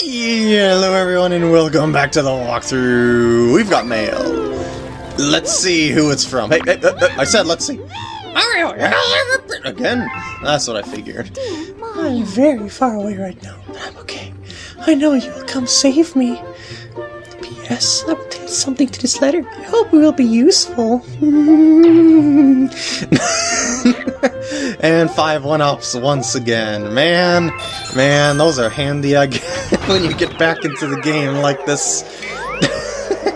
Hello everyone and welcome back to the walkthrough. We've got mail. Let's see who it's from. Hey, hey, uh, I said let's see. Again? That's what I figured. I'm very far away right now, but I'm okay. I know you will come save me. Will add something to this letter. I hope it will be useful. and five one-ups once again. Man, man, those are handy again when you get back into the game like this.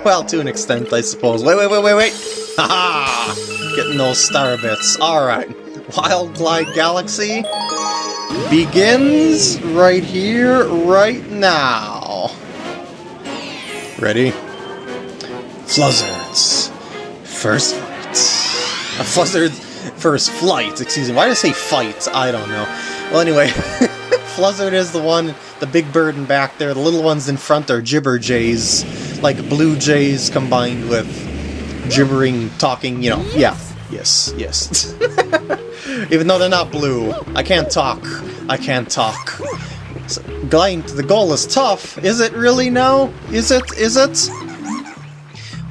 well, to an extent, I suppose. Wait, wait, wait, wait, wait! Haha! Getting those star bits. Alright. Wild Glide Galaxy begins right here, right now. Ready? Fluzzards. First fight. A Fluzzard first flight, excuse me. Why did I say fight? I don't know. Well, anyway, Fluzzard is the one, the big bird in back there. The little ones in front are Gibber Jays, like blue jays combined with gibbering, talking, you know. Yeah, yes, yes. Even though they're not blue. I can't talk. I can't talk. So, the goal is tough. Is it really now? Is it? Is it?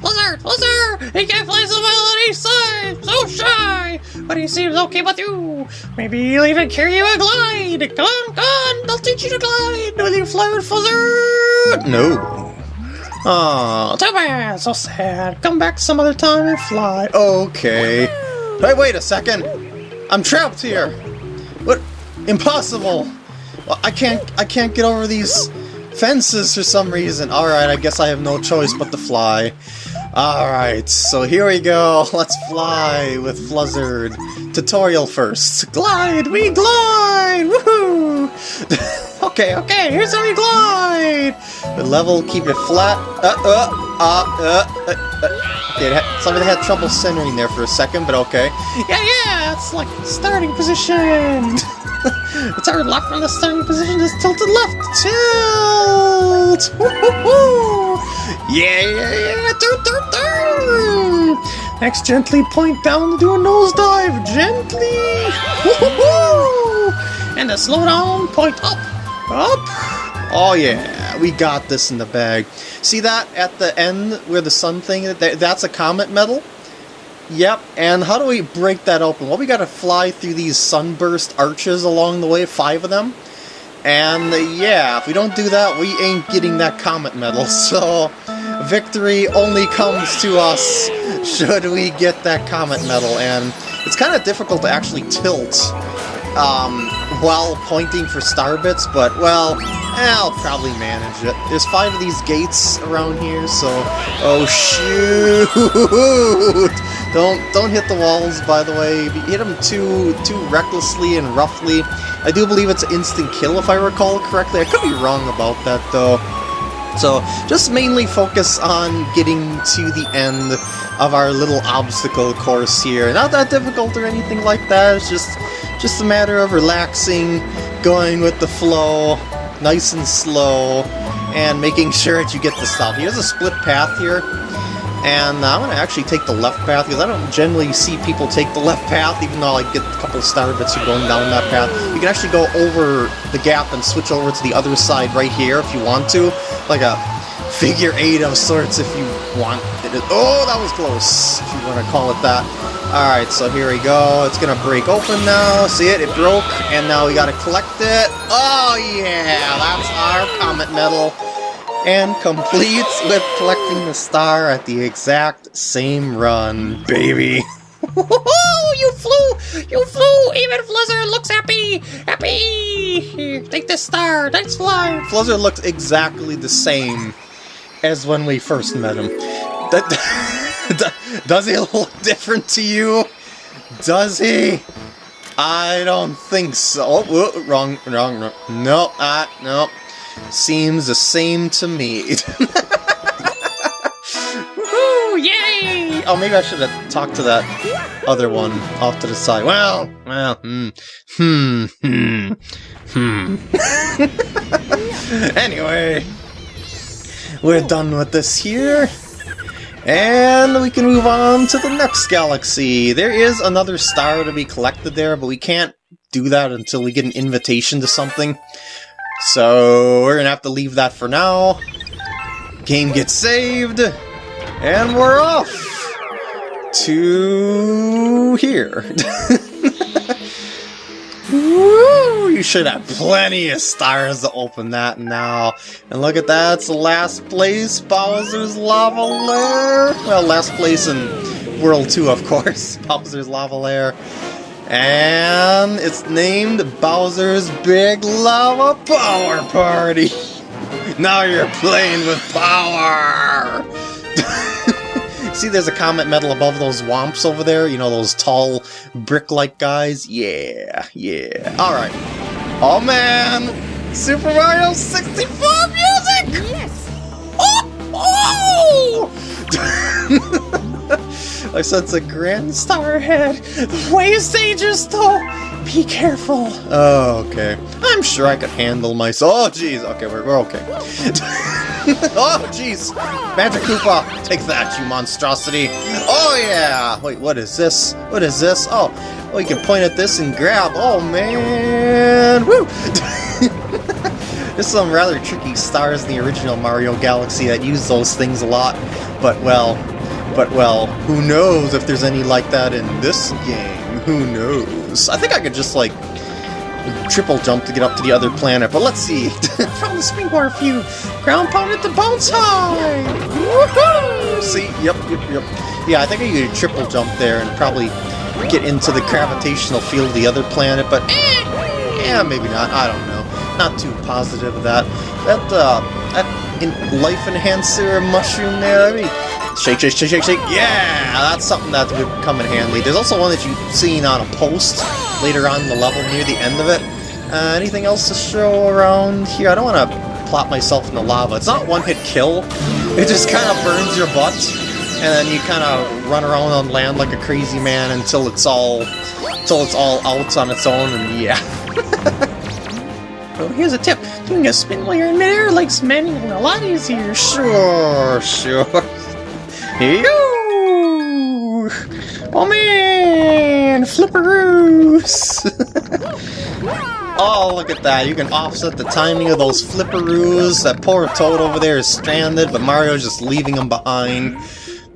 Fluzzard! Fluzzard! He can't play so well on each side! So shy! But he seems okay with you! Maybe he'll even carry you a glide! Come on, come on! I'll teach you to glide! Will you fly with Fluzzard? No. Aw, too bad! So sad! Come back some other time and fly! Okay. Hey, wait a second! I'm trapped here! What? Impossible! I can't, I can't get over these fences for some reason. Alright, I guess I have no choice but to fly. Alright, so here we go. Let's fly with Fluzzard. Tutorial first. Glide! We glide! Woohoo! okay, okay, here's how we glide! The level, keep it flat. Uh, uh, uh, uh, uh, uh. Okay, somebody had trouble centering there for a second, but okay. Yeah, yeah, it's like starting position! it's our lock from the starting position is tilted left. Tilt! Yeah, yeah, yeah! Turn, turn, turn! Next, gently point down to do a nosedive. Gently! And to slow down, point up. Up! Oh yeah, we got this in the bag. See that at the end where the sun thing, that's a comet medal? Yep, and how do we break that open? Well, we gotta fly through these sunburst arches along the way, five of them. And yeah, if we don't do that, we ain't getting that comet medal, so victory only comes to us should we get that comet medal, and it's kind of difficult to actually tilt um, while pointing for star bits, but, well, I'll probably manage it. There's five of these gates around here, so... Oh, shoot! Don't don't hit the walls, by the way. If you hit them too, too recklessly and roughly, I do believe it's instant kill, if I recall correctly. I could be wrong about that, though. So, just mainly focus on getting to the end of our little obstacle course here. Not that difficult or anything like that, it's just, just a matter of relaxing, going with the flow, nice and slow, and making sure that you get the stuff. has a split path here, and I'm going to actually take the left path, because I don't generally see people take the left path, even though I get a couple of star bits for going down that path. You can actually go over the gap and switch over to the other side right here if you want to, like a figure eight of sorts if you want it. Oh, that was close, if you want to call it that. Alright, so here we go. It's gonna break open now. See it? It broke, and now we gotta collect it. Oh, yeah! That's our Comet Medal and completes with collecting the star at the exact same run, baby. you flew! You flew! Even Fluzzard looks happy! Happy! Take this star! Thanks, fly! Fluzzard looks exactly the same as when we first met him. Does he look different to you? Does he? I don't think so. Oh, wrong, wrong, wrong. No, uh, no. Seems the same to me. Yay! Oh, maybe I should have talked to that other one off to the side. Well, well, hmm, hmm, hmm, hmm. anyway, we're done with this here. And we can move on to the next galaxy. There is another star to be collected there, but we can't do that until we get an invitation to something. So we're gonna have to leave that for now. Game gets saved, and we're off to here. Woo! You should have plenty of stars to open that now. And look at that, it's the last place, Bowser's Lava Lair. Well, last place in World 2, of course, Bowser's Lava Lair. And it's named Bowser's Big Lava Power Party. Now you're playing with power! See, there's a comet medal above those Whomps over there. You know, those tall, brick-like guys? Yeah, yeah. Alright. Oh, man! Super Mario 64 music! Yes! Oh! oh! I sense a grand star ahead. The way is dangerous, though. Be careful. Oh, okay. I'm sure I could handle myself. Oh, jeez. Okay, we're, we're okay. oh, jeez. Magic Koopa, take that, you monstrosity. Oh, yeah. Wait, what is this? What is this? Oh, oh, you can point at this and grab. Oh, man. Woo! There's some rather tricky stars in the original Mario Galaxy that use those things a lot. But, well, but, well, who knows if there's any like that in this game? Who knows? I think I could just, like, triple jump to get up to the other planet, but let's see. From the springboard view, ground pound at the bounce high! Woohoo! see, yep, yep, yep. Yeah, I think I could triple jump there and probably get into the gravitational field of the other planet, but eh, yeah, maybe not. I don't know. Not too positive of that. That, uh, that in life enhancer mushroom there, I mean, Shake, shake, shake, shake, shake. Yeah, that's something that would come in handy. There's also one that you've seen on a post later on in the level near the end of it. Uh, anything else to show around here? I don't want to plop myself in the lava. It's not one-hit kill. It just kind of burns your butt, and then you kind of run around on land like a crazy man until it's all, until it's all out on its own, and yeah. Well, here's a tip. Doing a spin while you're in midair makes manual a lot easier. Sure, sure. Oh man! Flipperoos! Oh, look at that. You can offset the timing of those flipperoos. That poor Toad over there is stranded, but Mario's just leaving him behind.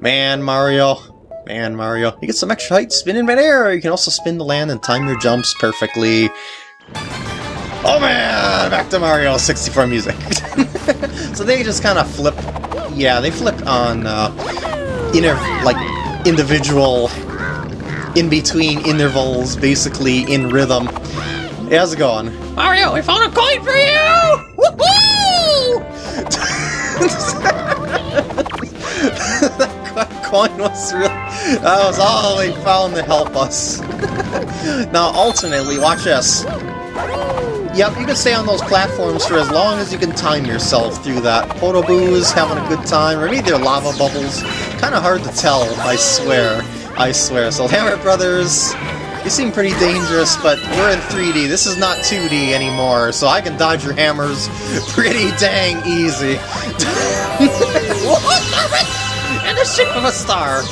Man, Mario. Man, Mario. You get some extra height, spin in midair. You can also spin the land and time your jumps perfectly. Oh man! Back to Mario 64 music. so they just kind of flip. Yeah, they flip on uh, inter like individual in between intervals, basically in rhythm. Hey, how's it going? Mario, we found a coin for you! Woohoo! that coin was really... That was all they found to help us. now, alternately, watch this. Yep, you can stay on those platforms for as long as you can time yourself through that. Podoboo's having a good time, or maybe they're lava bubbles. Kind of hard to tell, I swear. I swear. So, Hammer Brothers, you seem pretty dangerous, but we're in 3D. This is not 2D anymore, so I can dodge your hammers pretty dang easy. What and the shape of a star.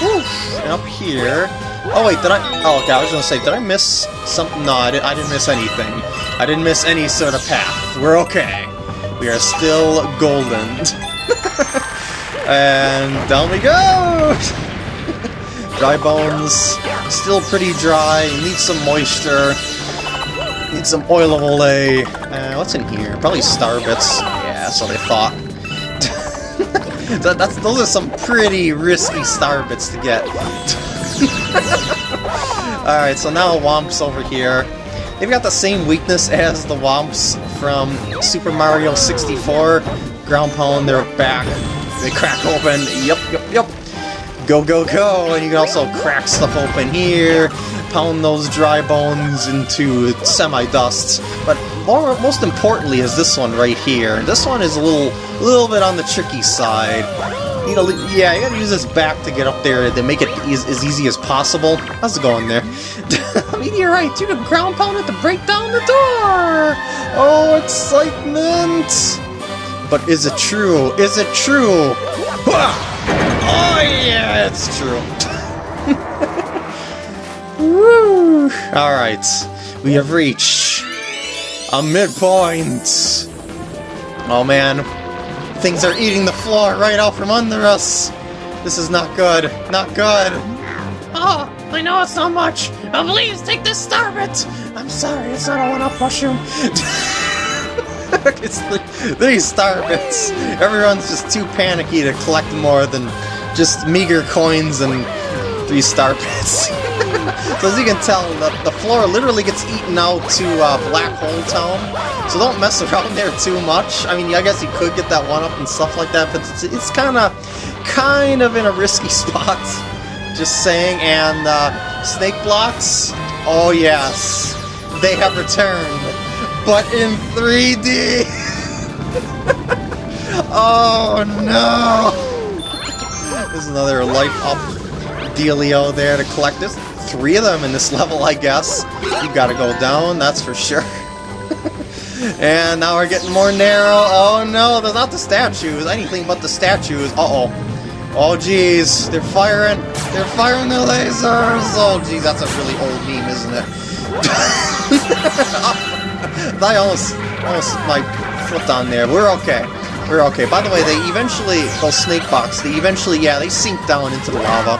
Whew. And up here... Oh wait, did I... Oh, okay, I was gonna say, did I miss something? No, I, did, I didn't miss anything. I didn't miss any sort of path. We're okay. We are still golden. and down we go! dry bones, still pretty dry, need some moisture, need some oil of Olay. Uh, what's in here? Probably star bits. Yeah, what I thought. that, that's, those are some pretty risky star bits to get. Alright, so now Whomp's over here. They've got the same weakness as the Whomps from Super Mario 64. Ground pound, they're back. They crack open. Yep, yep, yep. Go, go, go! And you can also crack stuff open here, pound those dry bones into semi-dust. But more, most importantly is this one right here. This one is a little, little bit on the tricky side. You know, yeah, you gotta use this back to get up there to make it as, as easy as possible. How's it going there? Meteorite, you can ground pound it to break down the door! Oh, excitement! But is it true? Is it true? Oh yeah, it's true. Woo! Alright, we have reached A midpoint! Oh man, things are eating the floor right out from under us! This is not good, not good! Oh, I know it's not much, but please take this starbit. I'm sorry, it's not a one-up mushroom. it's the, these star bits. Everyone's just too panicky to collect more than just meager coins and three star bits. so as you can tell, the, the floor literally gets eaten out to uh, Black Hole Town. So don't mess around there too much. I mean, I guess you could get that one up and stuff like that, but it's, it's kind of, kind of in a risky spot. Just saying. And uh, snake blocks. Oh yes, they have returned but in 3D! oh no! There's another life up dealio there to collect. There's three of them in this level, I guess. You gotta go down, that's for sure. and now we're getting more narrow. Oh no, there's not the statues. Anything but the statues. Uh-oh. Oh geez, they're firing. They're firing their lasers. Oh geez, that's a really old meme, isn't it? I almost, almost like flipped on there. We're okay. We're okay. By the way, they eventually, those snake box, they eventually, yeah, they sink down into the lava.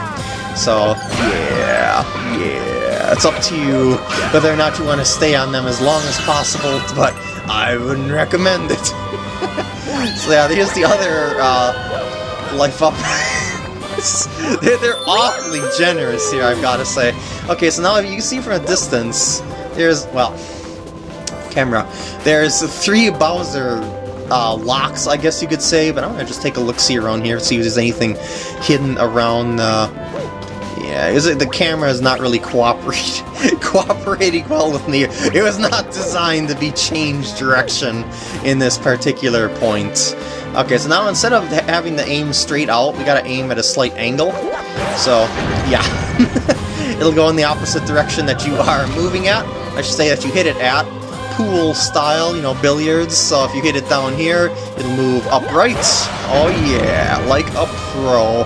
So, yeah, yeah. It's up to you whether or not you want to stay on them as long as possible, but I wouldn't recommend it. so yeah, here's the other uh, life up. they're, they're awfully generous here, I've got to say. Okay, so now you can see from a distance, there's, well, camera. There's three Bowser uh, locks, I guess you could say, but I'm gonna just take a look-see around here, see if there's anything hidden around, uh, yeah, is it, the camera is not really cooperating, cooperating well with me. It was not designed to be changed direction in this particular point. Okay, so now instead of having to aim straight out, we gotta aim at a slight angle. So, yeah. It'll go in the opposite direction that you are moving at. I should say that you hit it at, pool style, you know, billiards. So if you hit it down here, it'll move upright. Oh yeah, like a pro.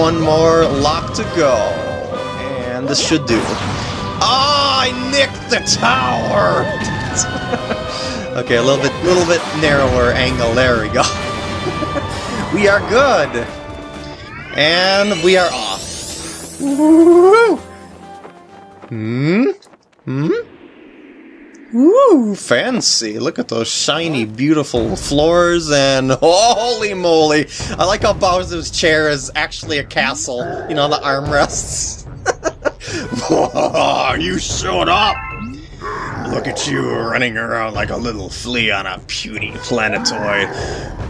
One more lock to go. And this should do. Oh, I nicked the tower! okay, a little bit, little bit narrower angle. There we go. we are good. And we are off. Woo! Hmm? Hmm? Ooh, fancy. Look at those shiny, beautiful floors, and holy moly! I like how Bowser's chair is actually a castle. You know, the armrests. you showed up! Look at you running around like a little flea on a puny planetoid.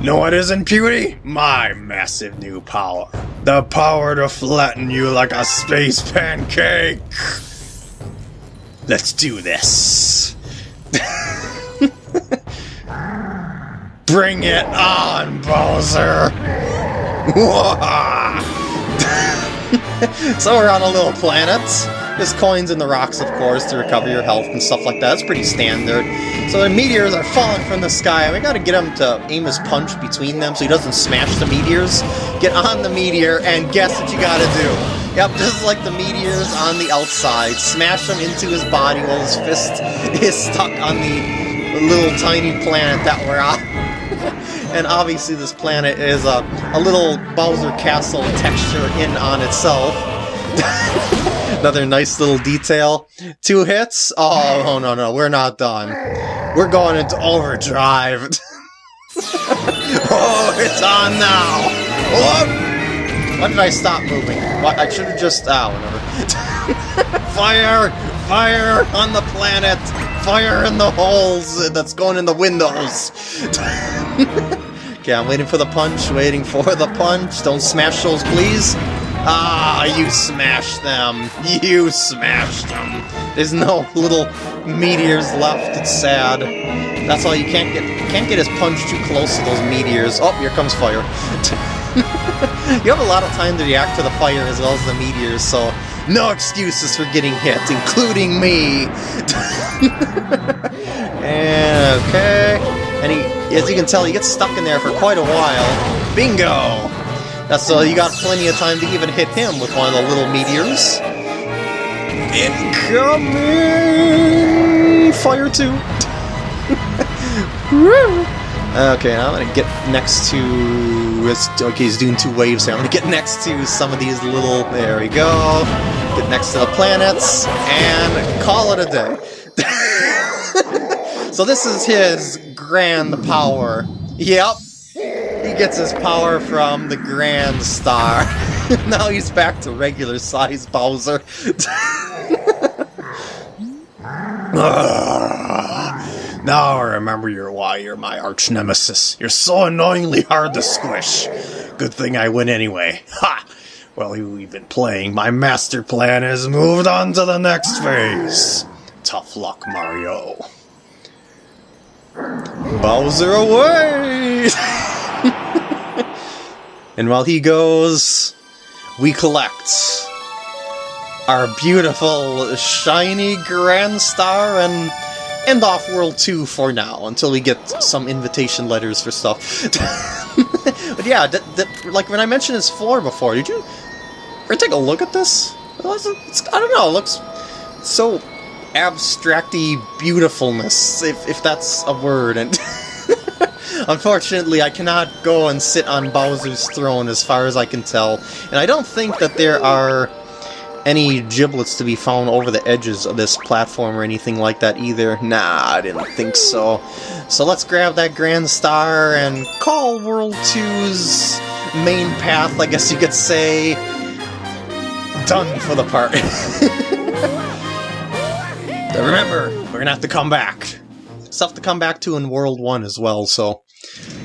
Know what isn't puny? My massive new power. The power to flatten you like a space pancake! Let's do this! Bring it on, Bowser! so we're on a little planet. There's coins in the rocks, of course, to recover your health and stuff like that. That's pretty standard. So the meteors are falling from the sky, and we gotta get him to aim his punch between them so he doesn't smash the meteors. Get on the meteor, and guess what you gotta do? Yep, just like the meteors on the outside. Smash them into his body while his fist is stuck on the little tiny planet that we're on. and obviously this planet is a, a little Bowser Castle texture in on itself. Another nice little detail. Two hits? Oh, oh no, no, we're not done. We're going into overdrive. oh, it's on now! Oh! Why did I stop moving? Why, I should have just... Ah, whatever. fire! Fire on the planet! Fire in the holes that's going in the windows! okay, I'm waiting for the punch, waiting for the punch. Don't smash those, please. Ah, you smashed them. You smashed them. There's no little meteors left. It's sad. That's all you can't get. Can't get his punch too close to those meteors. Oh, here comes fire. you have a lot of time to react to the fire as well as the meteors, so no excuses for getting hit, including me! and, okay. And he, as you can tell, he gets stuck in there for quite a while. Bingo! That's so you got plenty of time to even hit him with one of the little meteors. Incoming! Fire 2! Okay, I'm gonna get next to. Okay, he's doing two waves here. I'm gonna get next to some of these little. There we go. Get next to the planets and call it a day. so this is his grand power. Yep, he gets his power from the Grand Star. now he's back to regular size Bowser. now I remember your why you're my arch nemesis. You're so annoyingly hard to squish. Good thing I win anyway. Ha! Well, we've been playing. My master plan has moved on to the next phase. Tough luck, Mario. Bowser away! and while he goes, we collect our beautiful, shiny Grand Star and end off World 2 for now, until we get some invitation letters for stuff. but yeah, that, that, like when I mentioned his floor before, did you ever take a look at this? It's, I don't know, it looks so abstracty beautifulness, if, if that's a word, and unfortunately I cannot go and sit on Bowser's throne as far as I can tell, and I don't think that there are any giblets to be found over the edges of this platform or anything like that either. Nah, I didn't think so. So let's grab that Grand Star and call World 2's main path, I guess you could say, done for the part. Remember, we're gonna have to come back. Stuff to come back to in World 1 as well, so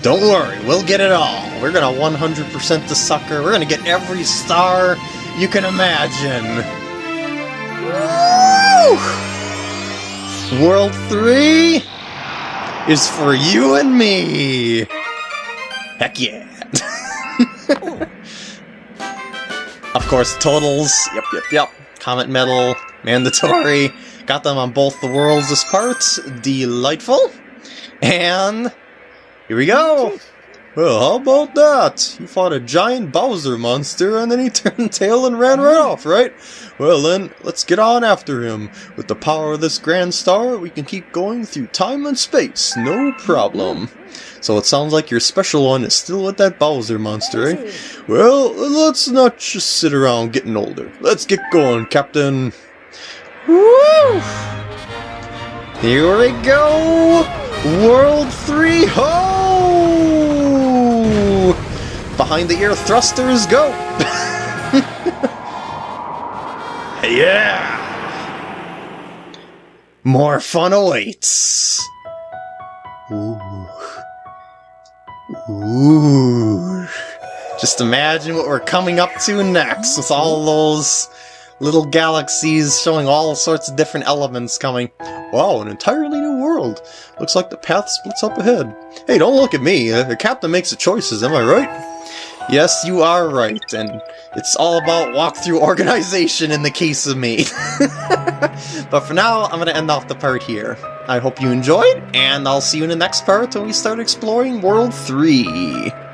don't worry, we'll get it all. We're gonna 100% the sucker. We're gonna get every star you can imagine. Woo! World 3 is for you and me. Heck yeah. of course, totals. Yep, yep, yep. Comet medal, mandatory. Got them on both the worlds this part. Delightful. And here we go. Well, how about that? You fought a giant Bowser monster and then he turned tail and ran right off, right? Well then, let's get on after him. With the power of this Grand Star, we can keep going through time and space, no problem. So it sounds like your special one is still with that Bowser monster, eh? Well, let's not just sit around getting older. Let's get going, Captain. Woo! Here we go! World 3 ho! Behind the ear thrusters go! yeah! More fun awaits! Ooh. Ooh. Just imagine what we're coming up to next with all those little galaxies showing all sorts of different elements coming. Wow, an entirely world. Looks like the path splits up ahead. Hey, don't look at me. Uh, the captain makes the choices, am I right? Yes, you are right, and it's all about walkthrough organization in the case of me. but for now, I'm going to end off the part here. I hope you enjoyed, and I'll see you in the next part when we start exploring World 3.